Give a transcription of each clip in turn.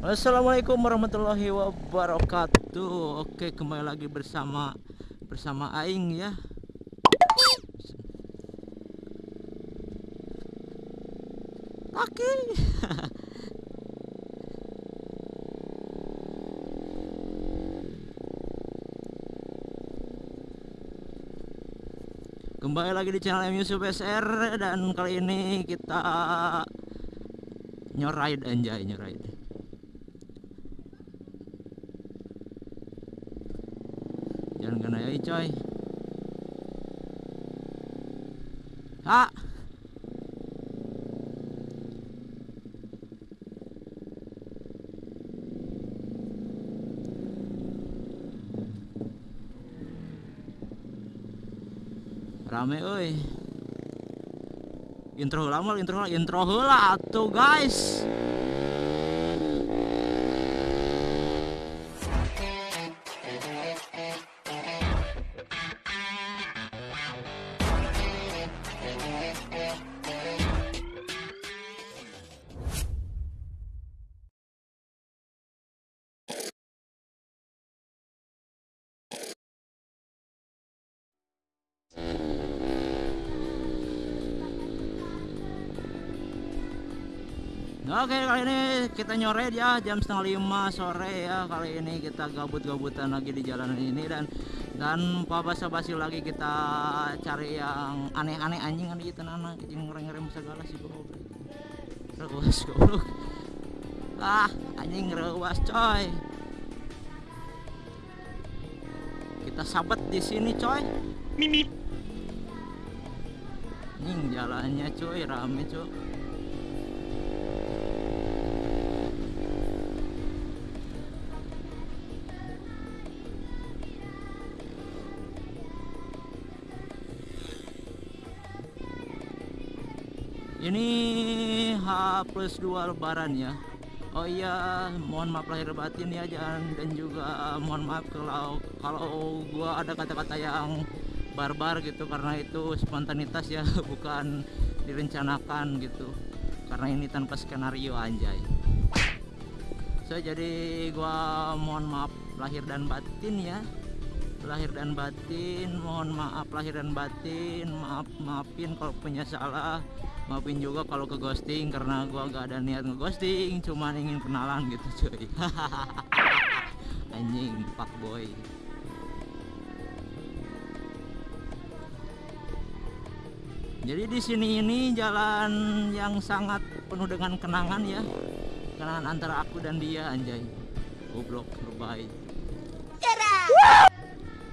Assalamualaikum warahmatullahi wabarakatuh. Oke, kembali lagi bersama bersama Aing ya. Oke. Kembali lagi di channel M Yusuf SR dan kali ini kita nyoride anjay nyoride. Jangan kena ya coy. Ah. Rame euy. Intro heula mah intro intro heula tuh guys. Oke kali ini kita nyoret ya jam setengah lima sore ya. Kali ini kita gabut-gabutan lagi di jalan ini dan dan basa-basi lagi kita cari yang aneh-aneh anjing kan gitu nana yang ngerem-ngerem segala sih goblok rewas goblok. Ah anjing rewas coy. Kita sabet di sini coy. Mimi. anjing jalannya coy rame coy ini H plus 2 lebaran ya. Oh iya mohon maaf lahir batin ya jangan dan juga mohon maaf kalau kalau gua ada kata-kata yang barbar gitu karena itu spontanitas ya bukan direncanakan gitu. Karena ini tanpa skenario anjay. So jadi gua mohon maaf lahir dan batin ya lahir dan batin mohon maaf lahir dan batin. Maaf maafin kalau punya salah. Maafin juga kalau ke ghosting karena gua gak ada niat ngeghosting cuman ingin kenalan gitu cuy. Anjing pak boy. Jadi di sini ini jalan yang sangat penuh dengan kenangan ya. Kenangan antara aku dan dia anjay. Goblok berbahaya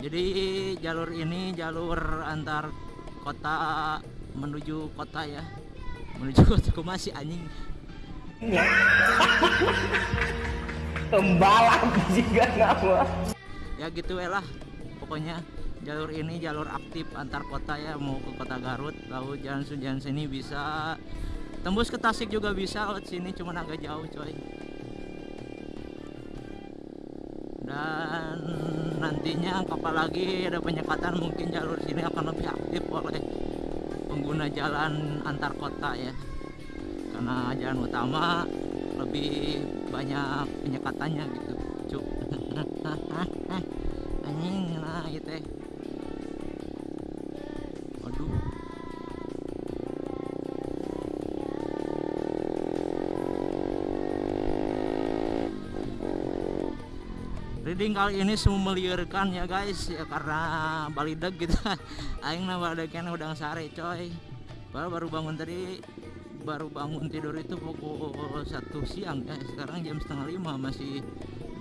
jadi jalur ini jalur antar kota menuju kota ya. Menuju kota aku masih anjing. Pembalap juga nama. ya gitu ya lah. Pokoknya jalur ini jalur aktif antar kota ya. Mau ke kota Garut lalu jalan jalan sini bisa. Tembus ke Tasik juga bisa lewat sini cuman agak jauh coy. Dan nantinya apalagi ada penyekatan mungkin jalur sini akan lebih aktif oleh pengguna jalan antar kota ya. Karena jalan utama lebih banyak penyekatannya gitu. Cuk. Anjing nah gitu ya reading kali ini semua meliarkan ya guys. Ya karena balidag gitu. Aing nah balidagnya udah sare coy. Baru baru bangun tadi baru bangun tidur itu pukul satu siang ya sekarang jam setengah lima masih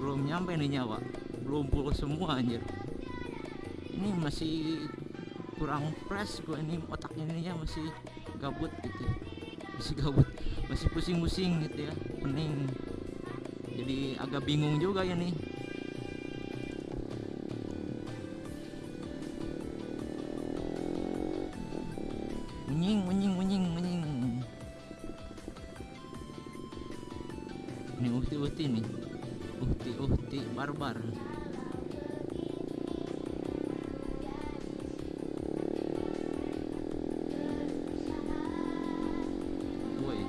belum nyampe nih nyawa. Belum puluh semua anjir. Ini masih kurang fresh gue ini otak ininya masih gabut gitu. Masih gabut masih pusing-pusing gitu ya pening. Jadi agak bingung juga ya nih Menying, menying, menying, menying. Ini uhti-uhti nih. Uhti-uhti barbar. Woi.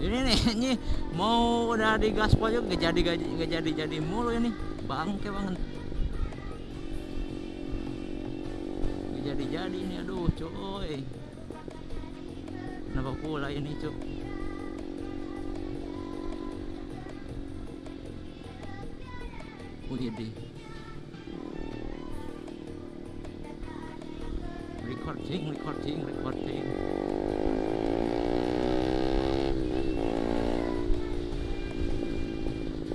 ini nih mau udah di gaspol juga gak jadi gak jadi jadi mulu ini bangke banget gak jadi jadi ini aduh coy kenapa pula ini cuk? Wih deh. Recording recording recording.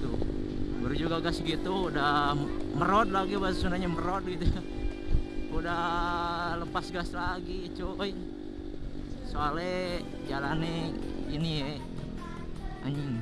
Tuh baru juga gas gitu udah merod lagi bahasa Sundanya merod gitu udah lepas gas lagi coy soalnya jalannya ini ya anjing.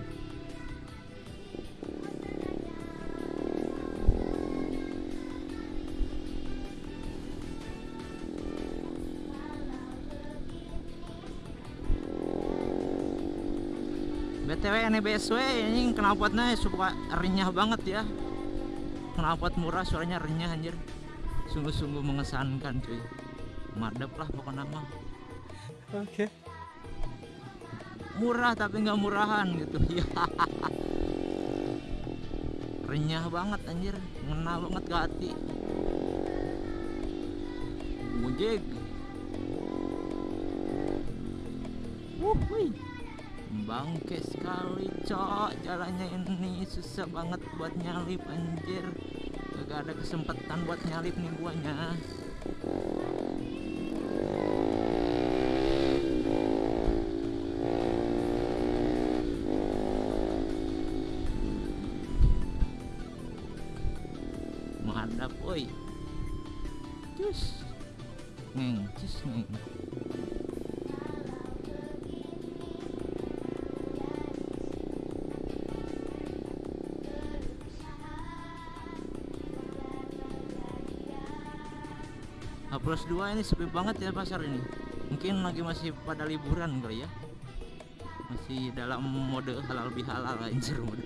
BTW ini BSW ini knalpotnya suka renyah banget ya. Knalpot murah suaranya renyah anjir sungguh-sungguh mengesankan cuy. Madep lah pokoknya mah. Oke. murah tapi nggak murahan gitu. Ya. Renyah banget anjir. Ngena banget ke hati. Mujig Wuhui. bangke sekali cok. Jalannya ini susah banget buat nyalip anjir gak ada kesempatan buat nyalip nih guanya menghadap woi. Cus. Ngeng cus ngeng H plus 2 ini sepi banget ya pasar ini. Mungkin lagi masih pada liburan kali ya. Masih dalam mode halal bihalal anjir mode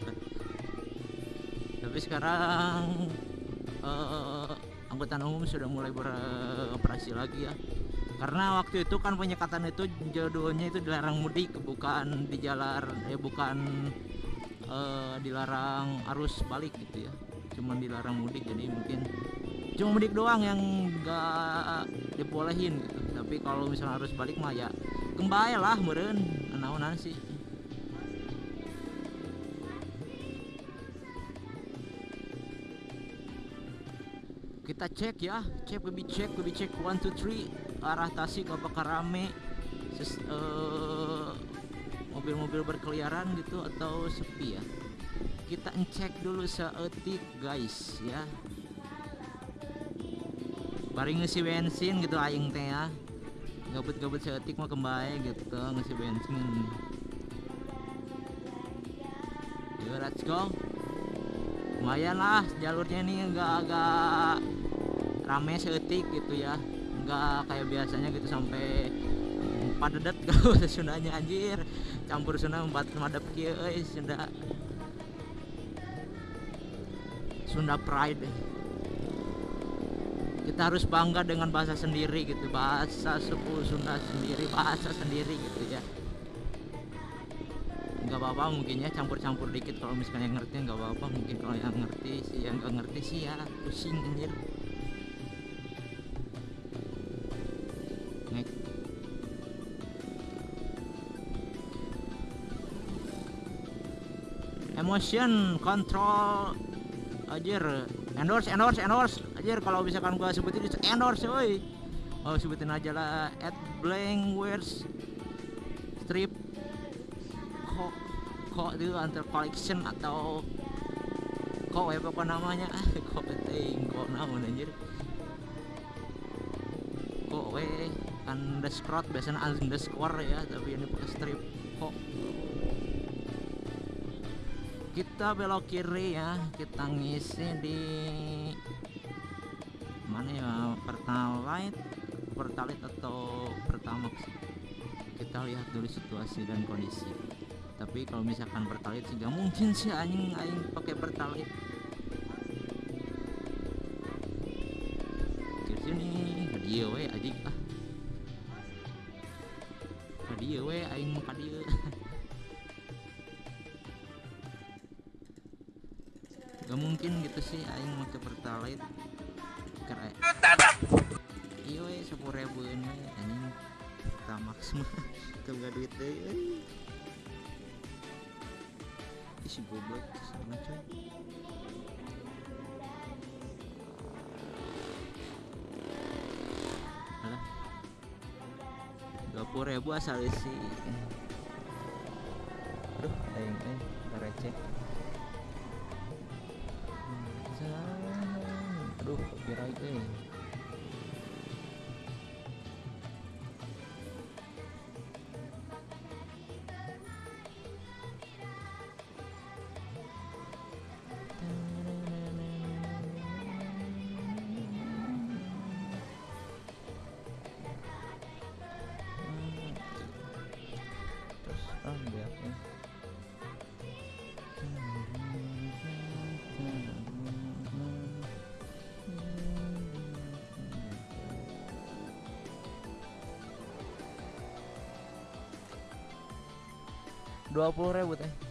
tapi sekarang eh, angkutan umum sudah mulai beroperasi lagi ya. Karena waktu itu kan penyekatan itu judulnya itu dilarang mudik bukan di jalan eh bukan eh, dilarang arus balik gitu ya. Cuman dilarang mudik jadi mungkin cuma mudik doang yang nggak dibolehin gitu. Tapi kalau misalnya harus balik mah ya kembali lah meren naonan sih. Kita cek ya cek lebih cek lebih cek. One two three. Arah Tasik apakah rame. Eh, mobil-mobil berkeliaran gitu atau sepi ya? Kita ngecek dulu seetik guys ya Bari ngisi bensin gitu aing teh ya. Gabut-gabut seetik mah kembali gitu ngisi bensin. Yuk let's go. Lumayan lah jalurnya ini enggak agak rame seetik gitu ya. Enggak kayak biasanya gitu sampai padat kalau Sundanya anjir. Campur Sunda empat madep euy Sunda. Sunda pride kita harus bangga dengan bahasa sendiri gitu bahasa suku Sunda sendiri bahasa sendiri gitu ya. Nggak apa-apa mungkin ya campur-campur dikit kalau misalnya yang ngerti nggak apa-apa mungkin kalau yang ngerti sih yang nggak ngerti sih ya pusing anjir. Ngek. emotion control anjir endorse endorse endorse. Anjir kalau misalkan gua sebutin itu endorse woi. Oh sebutin aja lah at blank words strip kok kok itu antar collection atau kok ya apa namanya? Kok penting kok namun anjir. Kok we underscore biasanya underscore ya tapi ini pakai strip kok kita belok kiri ya kita ngisi di mana ya pertalite pertalite atau pertamax. Kita lihat dulu situasi dan kondisi. Tapi kalau misalkan pertalite sih gak mungkin sih anjing aing pakai pertalite. Sini ke dia we anjing. Ah. Ke dia we aing mau sih aing make pertalite karena iya we sepuluh ribu ini anjing. Tamax mah kagak duit deh euy. Ih, si goblok sama coy alah puluh ribu asal isi. Aduh aing eh receh copyright eh. Terus ah, ambil ya. 20 ribu teh.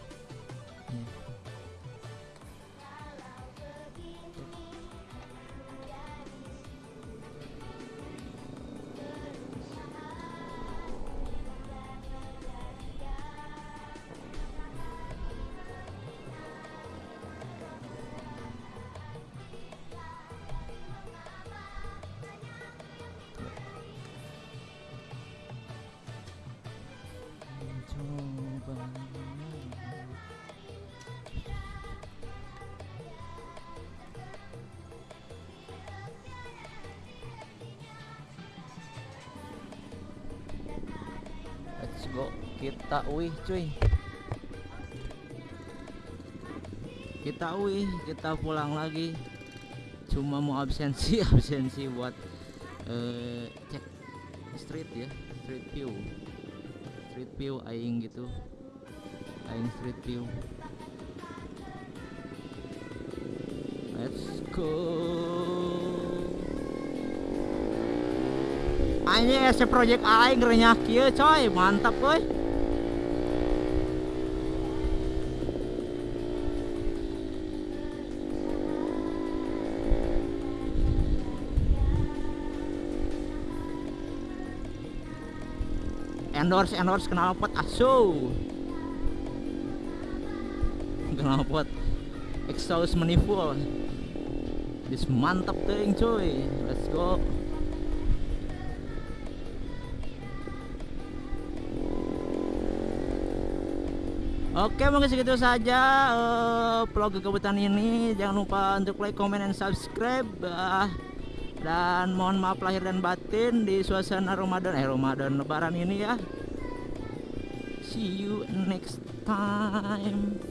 Kita wih cuy. Kita wih kita pulang lagi. Cuma mau absensi absensi buat eh, cek street ya street view. Street view aing gitu. Aing street view. Let's go anjing ese project aing renyah kieu coy. Mantap coy. Endorse endorse knalpot asu. Knalpot exhaust manifold. This mantap ting cuy let's go Oke mungkin segitu saja eh, vlog kekebutan ini. Jangan lupa untuk like comment dan subscribe ah. dan mohon maaf lahir dan batin di suasana Ramadan eh Ramadan lebaran ini ya. See you next time